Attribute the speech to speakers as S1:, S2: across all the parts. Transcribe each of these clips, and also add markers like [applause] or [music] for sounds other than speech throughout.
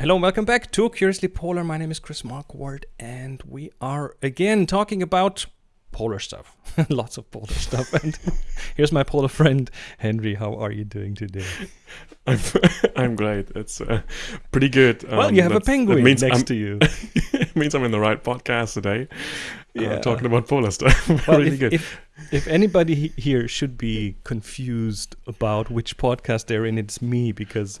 S1: Hello and welcome back to Curiously Polar. My name is Chris Markward and we are again talking about polar stuff. [laughs] Lots of polar stuff. And [laughs] here's my polar friend, Henry. How are you doing today? [laughs]
S2: I'm, I'm great. It's uh, pretty good.
S1: well, you have a penguin
S2: means
S1: next
S2: I'm-
S1: to you.
S2: it means I'm in the right podcast today. uh,
S1: Yeah.
S2: talking about polar stuff.
S1: Well,
S2: really
S1: if,
S2: good.
S1: If, if anybody he- here should be confused about which podcast they're in, it's me because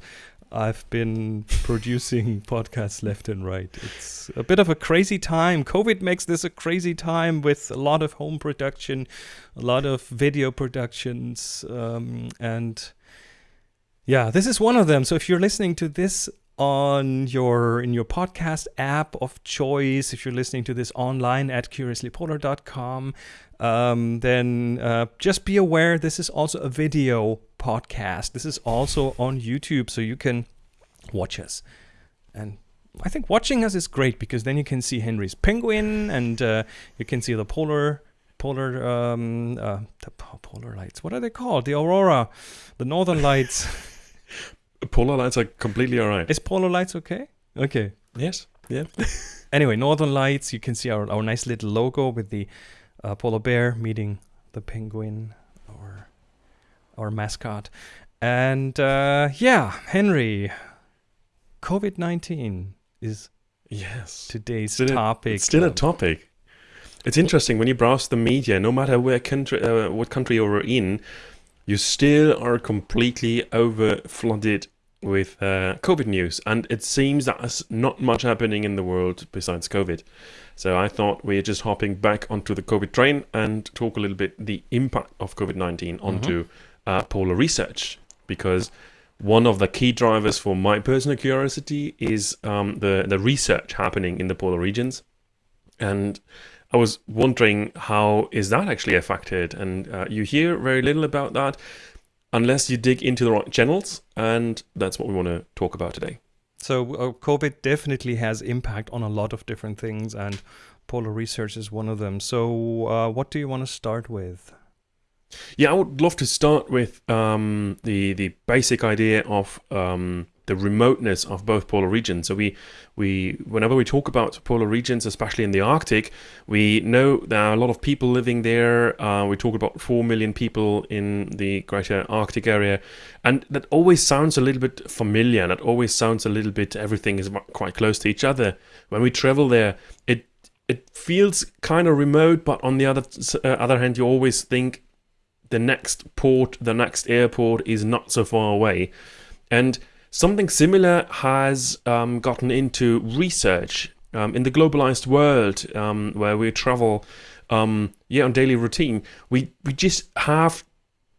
S1: I've been [laughs] producing podcasts left and right. It's a bit of a crazy time. COVID makes this a crazy time with a lot of home production, a lot of video productions, um, and yeah, this is one of them. So if you're listening to this on your in your podcast app of choice, if you're listening to this online at curiouslypolar.com, um, then uh, just be aware this is also a video podcast. This is also on YouTube, so you can watch us. And I think watching us is great because then you can see Henry's penguin and uh, you can see the polar polar um, uh, the polar lights. What are they called? The aurora, the northern lights. [laughs]
S2: polar lights are completely all right.
S1: is polar lights okay? Okay.
S2: yes. Yeah. [laughs]
S1: Anyway, northern lights. You can see our, our nice little logo with the uh, polar bear meeting the penguin, our mascot, and uh, yeah, Henry. COVID nineteen is
S2: Yes.
S1: today's
S2: Still a-
S1: topic.
S2: It's still a topic. It's interesting when you browse the media, no matter where country, uh, what country you're in, you still are completely over flooded with uh, COVID news, and it seems that there's not much happening in the world besides COVID. So I thought we're just hopping back onto the COVID train and talk a little bit the impact of COVID nineteen onto uh, polar research, because one of the key drivers for my personal curiosity is um, the the research happening in the polar regions, and I was wondering how is that actually affected, and uh, you hear very little about that unless you dig into the right channels, and that's what we want to talk about today.
S1: So uh, COVID definitely has impact on a lot of different things, and polar research is one of them. So, uh, what do you want to start with?
S2: Yeah, I would love to start with um, the the basic idea of um, the remoteness of both polar regions. So we we whenever we talk about polar regions, especially in the Arctic, we know there are a lot of people living there. Uh, we talk about four million people in the greater Arctic area, and that always sounds a little bit familiar. That always sounds a little bit everything is quite close to each other. When we travel there, it it feels kind of remote, but on the other uh, other hand, you always think the next port, the next airport is not so far away. And something similar has um, gotten into research um, in the globalized world um, where we travel um, yeah, on daily routine. We, we just have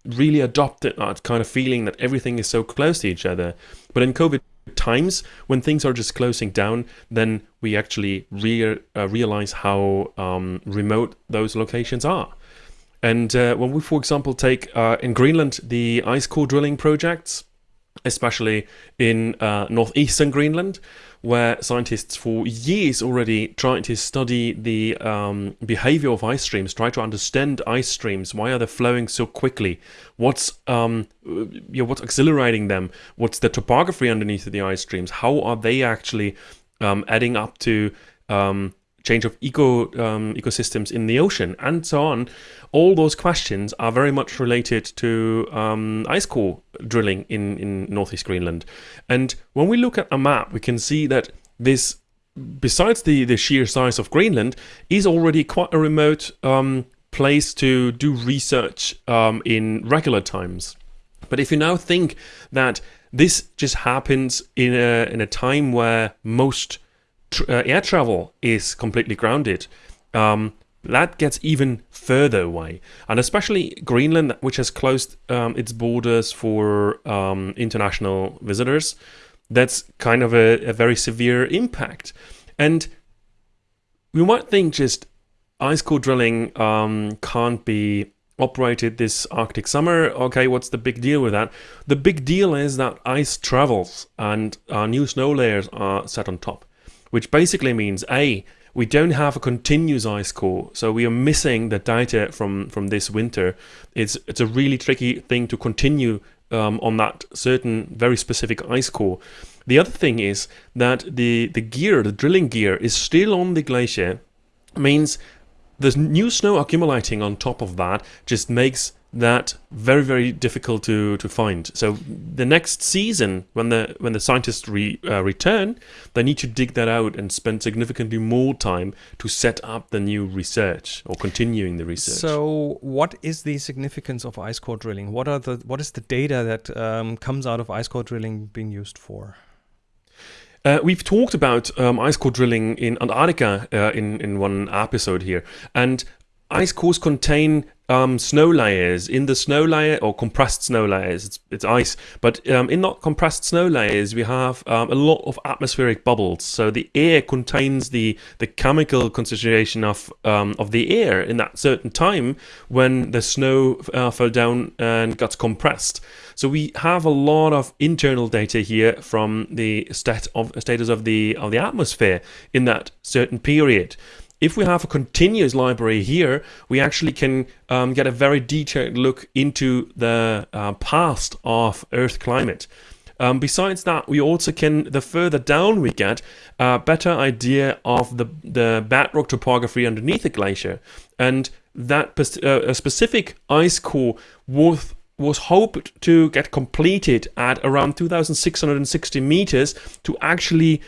S2: really adopted that kind of feeling that everything is so close to each other. But in COVID times, when things are just closing down, then we actually rea- uh, realize how um, remote those locations are. And uh, when we, for example, take uh, in Greenland the ice core drilling projects, especially in uh, northeastern Greenland, where scientists for years already tried to study the um, behavior of ice streams, try to understand ice streams. Why are they flowing so quickly? What's um, you know, what's accelerating them? What's the topography underneath the ice streams? How are they actually um, adding up to um, change of eco um, ecosystems in the ocean and so on. All those questions are very much related to um, ice core drilling in, in northeast Greenland. And when we look at a map, we can see that this, besides the, the sheer size of Greenland, is already quite a remote um, place to do research um, in regular times. But if you now think that this just happens in a in a time where most tr- uh, air travel is completely grounded, um, that gets even further away. And especially Greenland, which has closed um, its borders for um, international visitors, that's kind of a, a very severe impact. And we might think just ice core drilling um, can't be operated this Arctic summer. Okay, what's the big deal with that? The big deal is that ice travels and uh, new snow layers are set on top, which basically means A, we don't have a continuous ice core, so we are missing the data from, from this winter. It's, it's a really tricky thing to continue um, on that certain very specific ice core. The other thing is that the, the gear, the drilling gear, is still on the glacier, means the new snow accumulating on top of that just makes that very very difficult to to find. So the next season when the when the scientists re, uh, return they need to dig that out and spend significantly more time to set up the new research or continuing the research.
S1: So what is the significance of ice core drilling? What are the what is the data that um, comes out of ice core drilling being used for?
S2: Uh, we've talked about um, ice core drilling in Antarctica uh, in in one episode here, and ice cores contain um, snow layers. In the snow layer or compressed snow layers, it's, it's ice, but um, in not compressed snow layers, we have um, a lot of atmospheric bubbles. So the air contains the the chemical concentration of um, of the air in that certain time when the snow uh, fell down and got compressed. So we have a lot of internal data here from the stat of status of the of the atmosphere in that certain period if we have a continuous library here, we actually can um, get a very detailed look into the uh, past of Earth climate. Um, besides that, we also can, the further down we get, a better idea of the, the bedrock topography underneath the glacier. And that uh, a specific ice core was, was hoped to get completed at around 2,660 meters to actually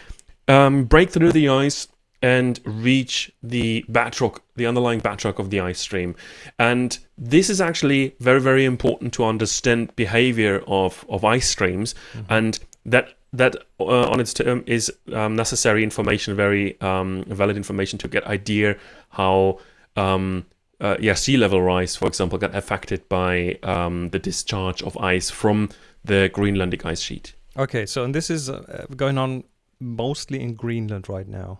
S2: um, break through the ice and reach the bedrock, the underlying bedrock of the ice stream. And this is actually very, very important to understand behavior of, of ice streams. Mm-hmm. And that that uh, on its term is um, necessary information, very um, valid information to get idea how um, uh, yeah sea level rise, for example, get affected by um, the discharge of ice from the Greenlandic ice sheet.
S1: Okay, so and this is uh, going on mostly in Greenland right now.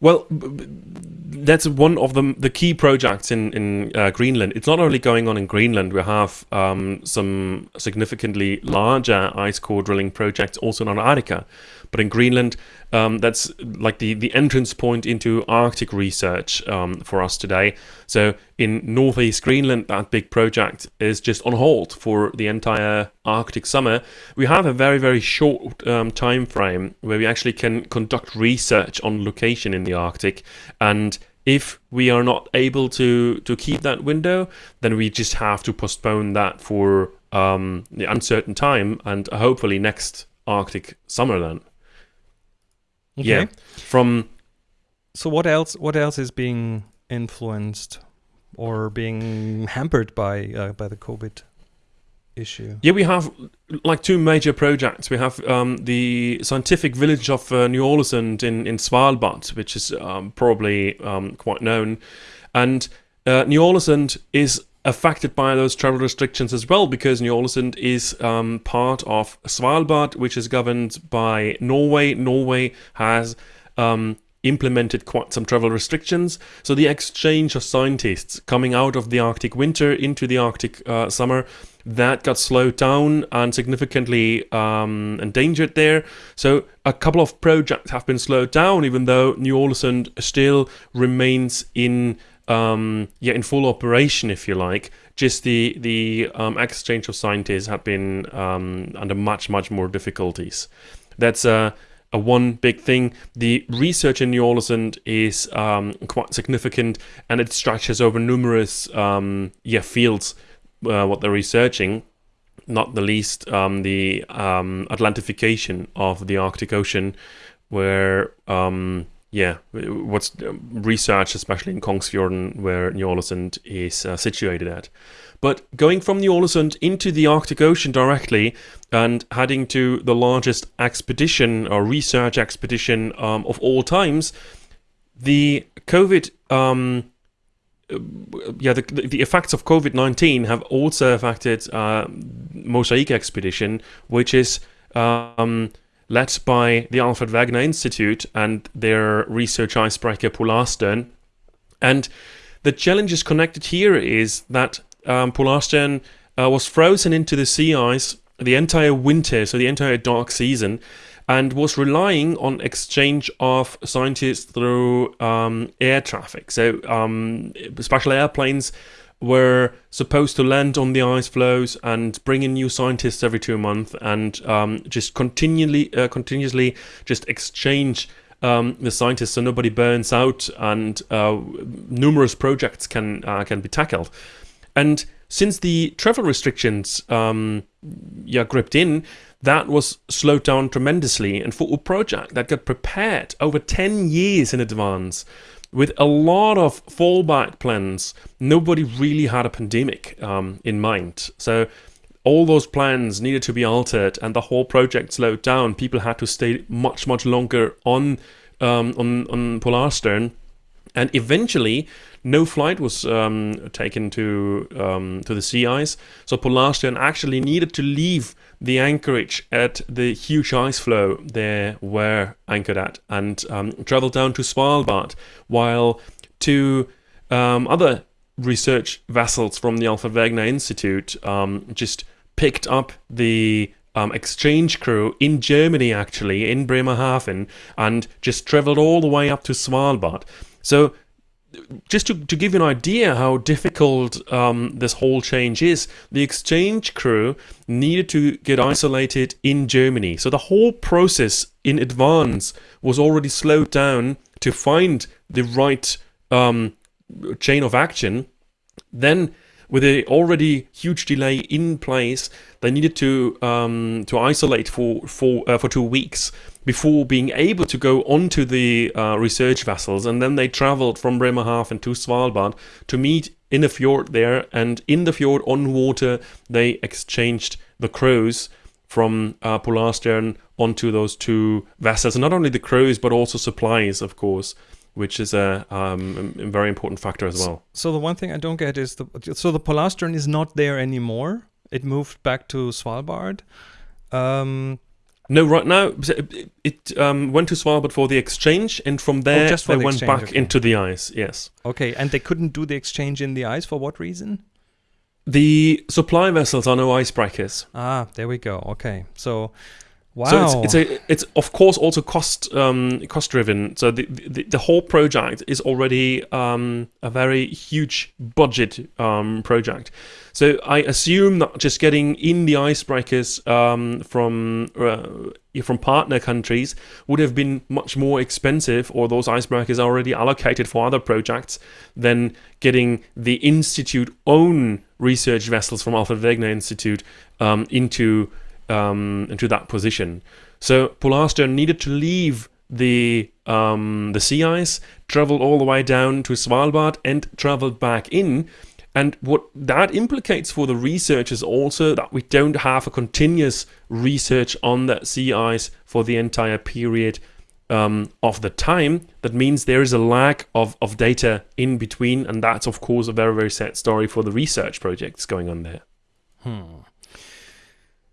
S2: Well, that's one of the the key projects in in uh, Greenland. It's not only going on in Greenland. We have um, some significantly larger ice core drilling projects also in Antarctica. But in Greenland, um, that's like the, the entrance point into Arctic research um, for us today. So in northeast Greenland, that big project is just on hold for the entire Arctic summer. We have a very, very short um, time frame where we actually can conduct research on location in the Arctic. And if we are not able to, to keep that window, then we just have to postpone that for um, the uncertain time and hopefully next Arctic summer then. Okay. Yeah. From
S1: so what else? What else is being influenced or being hampered by uh, by the COVID issue?
S2: Yeah, we have like two major projects. We have um, the scientific village of uh, Ny-Ålesund in in Svalbard, which is um, probably um, quite known, and uh, Ny-Ålesund is affected by those travel restrictions as well because Ny-Ålesund is um, part of Svalbard, which is governed by Norway. Norway has um, implemented quite some travel restrictions. So the exchange of scientists coming out of the Arctic winter into the Arctic uh, summer that got slowed down and significantly um, endangered there. So a couple of projects have been slowed down, even though Ny-Ålesund still remains in um, yeah, in full operation, if you like. Just the the um, exchange of scientists have been um, under much much more difficulties. That's a, a one big thing. The research in Ny-Ålesund is um, quite significant, and it stretches over numerous um, yeah fields. Uh, what they're researching, not the least um, the Atlantification of the Arctic Ocean, where yeah, what's um, research, especially in Kongsfjorden, where Ny-Ålesund is uh, situated at. But going from Ny-Ålesund into the Arctic Ocean directly and heading to the largest expedition or research expedition um, of all times, the COVID, um, uh, yeah, the, the effects of COVID 19 have also affected uh, Mosaic expedition, which is. Um, led by the Alfred Wegener Institute and their research icebreaker Polarstern. And the challenges connected here is that um, Polarstern uh, was frozen into the sea ice the entire winter, so the entire dark season, and was relying on exchange of scientists through um, air traffic. So um, special airplanes were supposed to land on the ice floes and bring in new scientists every two months and um, just continually, uh, continuously just exchange um, the scientists so nobody burns out and uh, numerous projects can uh, can be tackled. And since the travel restrictions um, yeah gripped in, that was slowed down tremendously. And for a project that got prepared over 10 years in advance with a lot of fallback plans, nobody really had a pandemic um, in mind. So all those plans needed to be altered, and the whole project slowed down. People had to stay much, much longer on um, on on Polarstern, and eventually, no flight was um, taken to um, to the sea ice. So Polarstern actually needed to leave the anchorage at the huge ice floe they were anchored at and um, travel down to Svalbard, while two um, other research vessels from the Alfred Wegener Institute um, just picked up the um, exchange crew in Germany, actually, in Bremerhaven, and just traveled all the way up to Svalbard. So just to, to give you an idea how difficult um, this whole change is, the exchange crew needed to get isolated in Germany. So the whole process in advance was already slowed down to find the right um, chain of action. Then, with a already huge delay in place, they needed to um, to isolate for for uh, for two weeks before being able to go onto the uh, research vessels. And then they traveled from Bremerhaven to Svalbard to meet in the fjord there. And in the fjord on water, they exchanged the crews from uh, Polarstern onto those two vessels. And not only the crews, but also supplies, of course which is a, um, a, very important factor as well.
S1: So the one thing I don't get is the so the Polarstern is not there anymore. It moved back to Svalbard. Um,
S2: no, right now it, it um, went to Svalbard for the exchange, and from there oh, they the went back okay. into the ice. Yes.
S1: Okay, and they couldn't do the exchange in the ice for what reason?
S2: The supply vessels are no icebreakers.
S1: Ah, there we go. Okay, so Wow.
S2: So it's, it's a it's of course also cost um, cost driven. So the, the, the whole project is already um, a very huge budget um, project. So I assume that just getting in the icebreakers um, from uh, from partner countries would have been much more expensive, or those icebreakers are already allocated for other projects than getting the institute own research vessels from Alfred Wegener Institute um, into um, into that position. So Polarstern needed to leave the um, the sea ice, travel all the way down to Svalbard, and travel back in. And what that implicates for the researchers also that we don't have a continuous research on that sea ice for the entire period um, of the time. That means there is a lack of, of data in between, and that's of course a very very sad story for the research projects going on there.
S1: Hmm.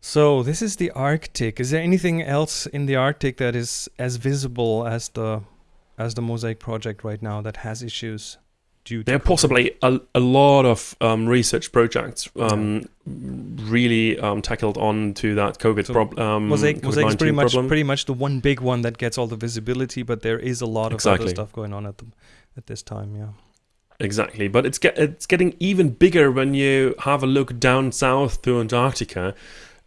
S1: So this is the Arctic. Is there anything else in the Arctic that is as visible as the as the Mosaic project right now that has issues? Due
S2: there are possibly a, a lot of um, research projects um, really um, tackled on to that COVID so problem. Um,
S1: Mosaic, Mosaic is pretty much problem. pretty much the one big one that gets all the visibility, but there is a lot of exactly. other stuff going on at the at this time. Yeah.
S2: Exactly, but it's get it's getting even bigger when you have a look down south to Antarctica,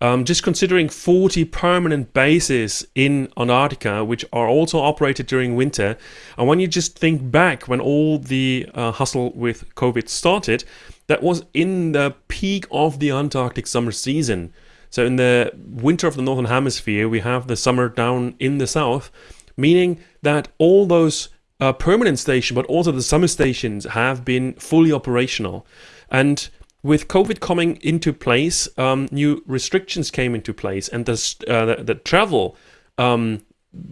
S2: um, just considering 40 permanent bases in Antarctica, which are also operated during winter, and when you just think back when all the uh, hustle with COVID started, that was in the peak of the Antarctic summer season. So in the winter of the Northern Hemisphere, we have the summer down in the south, meaning that all those uh, permanent stations, but also the summer stations, have been fully operational. And with COVID coming into place, um, new restrictions came into place, and the uh, the, the, travel, um,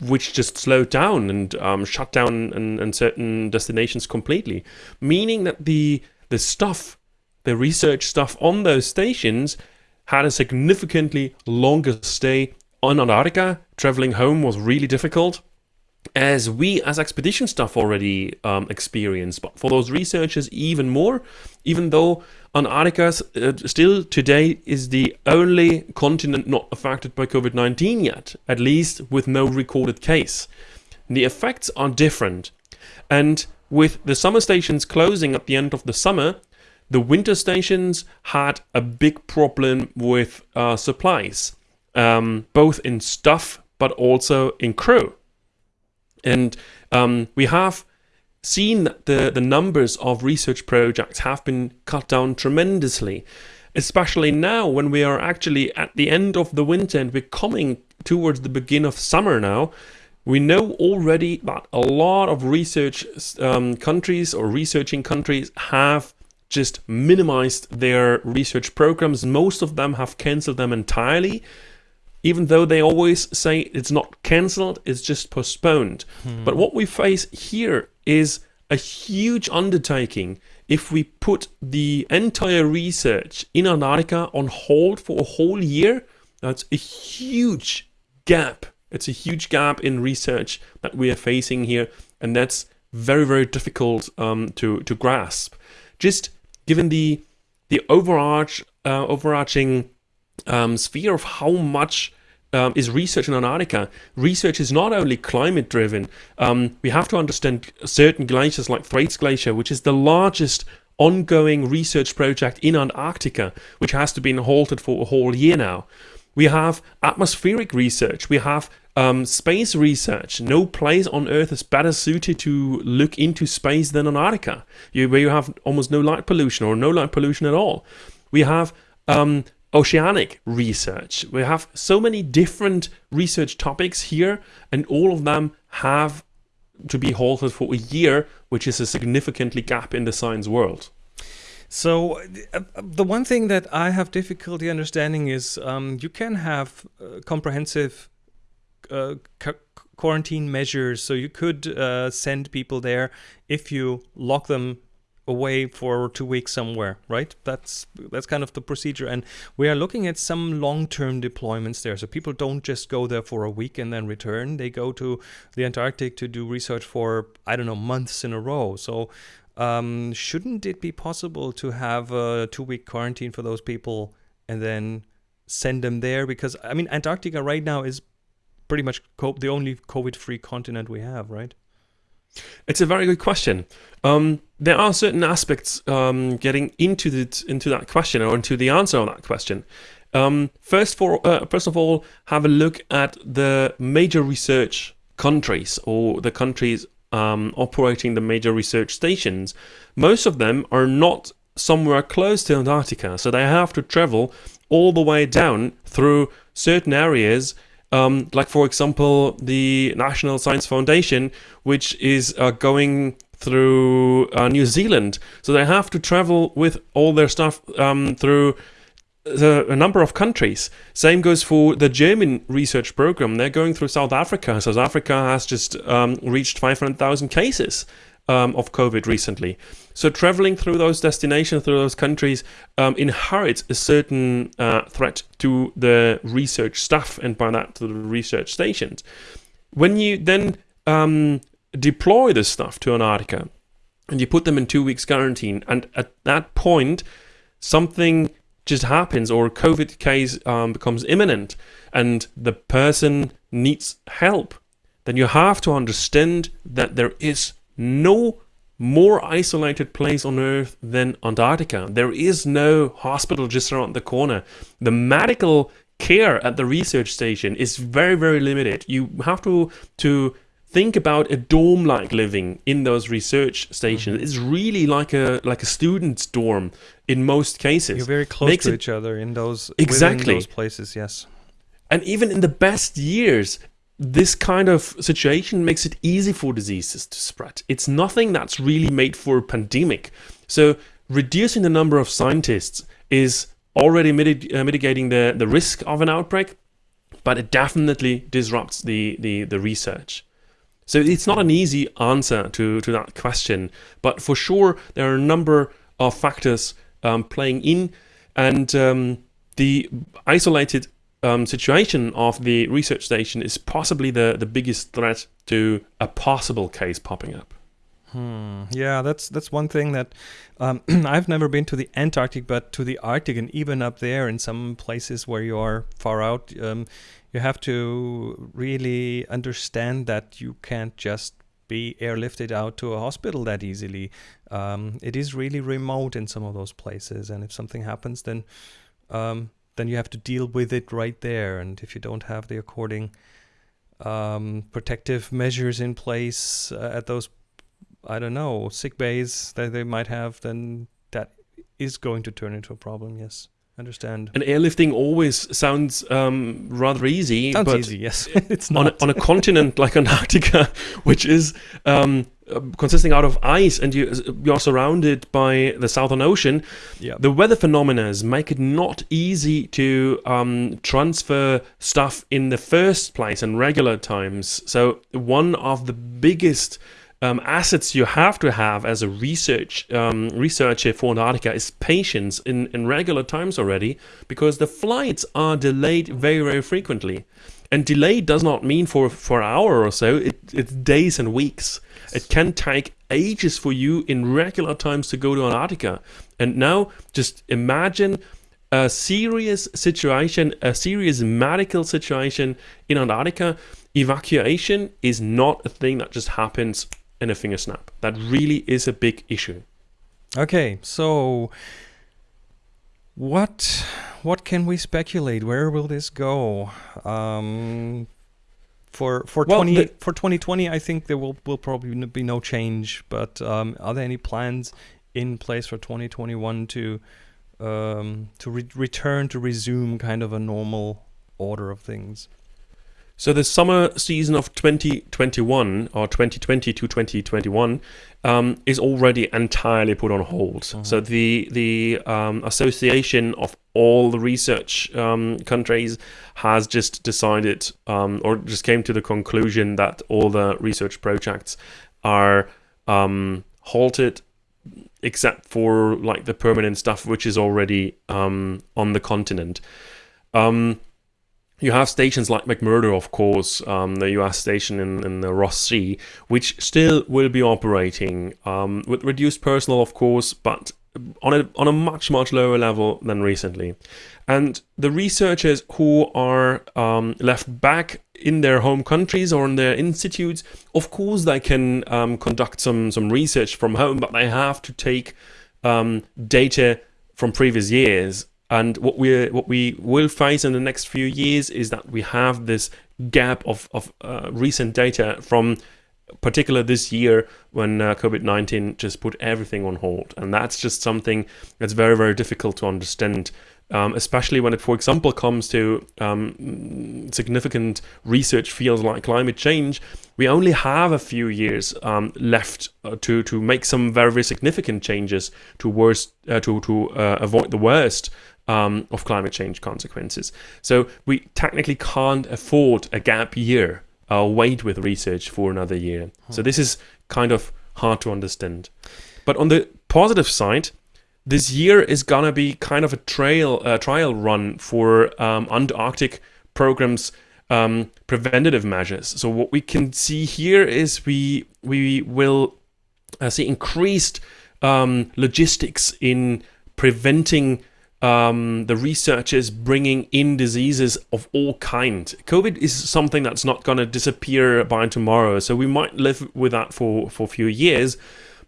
S2: which just slowed down and um, shut down and, certain destinations completely, meaning that the the stuff, the research stuff on those stations, had a significantly longer stay on Antarctica. Traveling home was really difficult as we as expedition staff already um, experienced, but for those researchers even more, even though Antarctica uh, still today is the only continent not affected by COVID-19 yet, at least with no recorded case. The effects are different. And with the summer stations closing at the end of the summer, the winter stations had a big problem with uh, supplies, um, both in stuff but also in crew. And um, we have seen that the, the numbers of research projects have been cut down tremendously, especially now when we are actually at the end of the winter and we're coming towards the beginning of summer now. We know already that a lot of research um, countries or researching countries have just minimized their research programs. Most of them have cancelled them entirely even though they always say it's not cancelled, it's just postponed. Hmm. But what we face here is a huge undertaking if we put the entire research in Antarctica on hold for a whole year. That's a huge gap. It's a huge gap in research that we are facing here, and that's very, very difficult um, to to grasp. Just given the the overarch uh, overarching um, sphere of how much um, is research in Antarctica. Research is not only climate driven. Um, we have to understand certain glaciers like Thwaites Glacier, which is the largest ongoing research project in Antarctica, which has to be halted for a whole year now. We have atmospheric research. We have um, space research. No place on Earth is better suited to look into space than Antarctica, you, where you have almost no light pollution or no light pollution at all. We have um, oceanic research. We have so many different research topics here, and all of them have to be halted for a year, which is a significantly gap in the science world.
S1: So, uh, the one thing that I have difficulty understanding is um, you can have uh, comprehensive uh, quarantine measures. So, you could uh, send people there if you lock them away for two weeks somewhere, right? That's that's kind of the procedure, and we are looking at some long-term deployments there. So people don't just go there for a week and then return; they go to the Antarctic to do research for I don't know months in a row. So um, shouldn't it be possible to have a two-week quarantine for those people and then send them there? Because I mean, Antarctica right now is pretty much the only COVID-free continent we have, right?
S2: It's a very good question. Um, there are certain aspects um, getting into the, into that question or into the answer of that question. Um, first, for uh, first of all, have a look at the major research countries or the countries um, operating the major research stations. Most of them are not somewhere close to Antarctica, so they have to travel all the way down through certain areas um, like for example the National Science Foundation, which is uh, going through uh, New Zealand. So they have to travel with all their stuff um, through the, a number of countries. Same goes for the German research program. They're going through South Africa. South Africa has just um, reached 500,000 cases um, of COVID recently. So traveling through those destinations, through those countries, um, inherits a certain uh, threat to the research staff and by that to the research stations. When you then um, deploy this stuff to Antarctica and you put them in two weeks quarantine, and at that point, something just happens or a COVID case um, becomes imminent and the person needs help, then you have to understand that there is no more isolated place on Earth than Antarctica. There is no hospital just around the corner. The medical care at the research station is very, very limited. You have to to think about a dorm-like living in those research stations. Mm-hmm. It's really like a like a student's dorm in most cases.
S1: You're very close Makes to it, each other in those
S2: exactly
S1: those places. Yes,
S2: and even in the best years, this kind of situation makes it easy for diseases to spread. It's nothing that's really made for a pandemic. So reducing the number of scientists is already mitig- uh, mitigating the, the risk of an outbreak, but it definitely disrupts the, the, the research. So it's not an easy answer to, to that question, but for sure there are a number of factors um, playing in, and um, the isolated um, situation of the research station is possibly the, the biggest threat to a possible case popping up.
S1: Hmm. Yeah, that's that's one thing that um, [clears throat] I've never been to the Antarctic, but to the Arctic, and even up there in some places where you are far out, um, you have to really understand that you can't just be airlifted out to a hospital that easily. Um, it is really remote in some of those places, and if something happens, then um, then you have to deal with it right there. And if you don't have the according um, protective measures in place uh, at those, I don't know, sick bays that they might have, then that is going to turn into a problem. Yes understand.
S2: And airlifting always sounds um, rather easy.
S1: Sounds
S2: but
S1: easy, yes. [laughs] it's not.
S2: On a, on a continent like Antarctica, [laughs] which is um, uh, consisting out of ice, and you you're surrounded by the Southern Ocean.
S1: Yeah.
S2: The weather phenomena make it not easy to um, transfer stuff in the first place in regular times. So one of the biggest um, assets you have to have as a research um, researcher for Antarctica is patience in, in regular times already, because the flights are delayed very very frequently, and delay does not mean for for an hour or so. It, it's days and weeks. It can take ages for you in regular times to go to Antarctica, and now just imagine a serious situation, a serious medical situation in Antarctica, evacuation is not a thing that just happens in a finger snap. That really is a big issue.
S1: Okay, so what what can we speculate? Where will this go? Um, for for
S2: Well,
S1: twenty
S2: the-
S1: for twenty twenty, I think there will will probably be no change. But um, are there any plans in place for twenty twenty one to um, to re- return to resume kind of a normal order of things?
S2: So the summer season of 2021 or 2020 to 2021 um, is already entirely put on hold. So the the um, association of all the research um, countries has just decided um, or just came to the conclusion that all the research projects are um, halted except for like the permanent stuff which is already um, on the continent. Um, you have stations like McMurdo, of course, um, the US station in, in the Ross Sea, which still will be operating um, with reduced personnel, of course, but on a, on a much, much lower level than recently. And the researchers who are um, left back in their home countries or in their institutes, of course, they can um, conduct some, some research from home, but they have to take um, data from previous years and what we what we will face in the next few years is that we have this gap of of uh, recent data from particular this year when uh, COVID-19 just put everything on hold. And that's just something that's very very difficult to understand um, especially when it for example comes to um, significant research fields like climate change. We only have a few years um, left uh, to to make some very very significant changes to worst uh, to to uh, avoid the worst um, of climate change consequences. So we technically can't afford a gap year, uh, wait with research for another year. So this is kind of hard to understand. But on the positive side, this year is gonna be kind of a trail uh, trial run for um, Antarctic programs um, preventative measures. So what we can see here is we we will uh, see increased um, logistics in preventing um, the researchers bringing in diseases of all kind. COVID is something that's not going to disappear by tomorrow, so we might live with that for for a few years,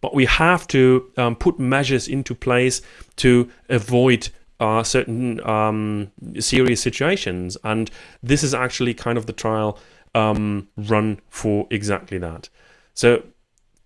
S2: but we have to um, put measures into place to avoid uh, certain um, serious situations, and this is actually kind of the trial um, run for exactly that. So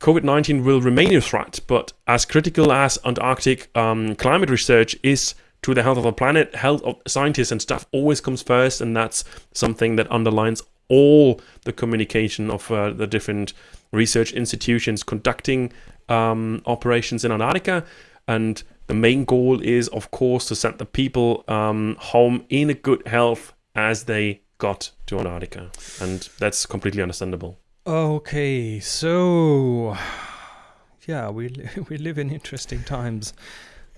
S2: COVID 19 will remain a threat, but as critical as Antarctic um, climate research is to the health of the planet, health of scientists and stuff always comes first, and that's something that underlines all the communication of uh, the different research institutions conducting um, operations in Antarctica. And the main goal is, of course, to send the people um, home in a good health as they got to Antarctica. And that's completely understandable.
S1: Okay, so yeah, we li- [laughs] we live in interesting times.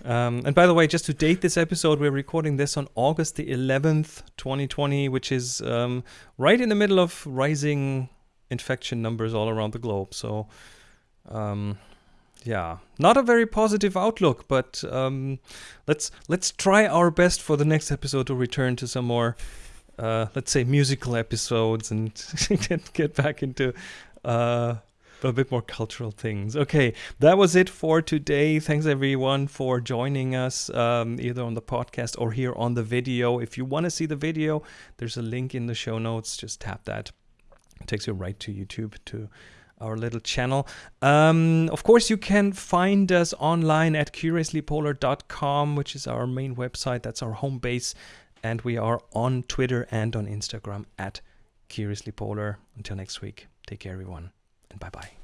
S1: Um, and by the way, just to date this episode, we're recording this on August the 11th, 2020, which is um, right in the middle of rising infection numbers all around the globe. So, um, yeah, not a very positive outlook, but um, let's let's try our best for the next episode to return to some more, uh, let's say, musical episodes and [laughs] get get back into uh, a bit more cultural things. Okay, that was it for today. Thanks everyone for joining us, um, either on the podcast or here on the video. If you want to see the video, there's a link in the show notes. Just tap that. It takes you right to YouTube to our little channel. Um, of course, you can find us online at curiouslypolar.com, which is our main website. That's our home base. And we are on Twitter and on Instagram at curiouslypolar. Until next week, take care, everyone, and bye bye.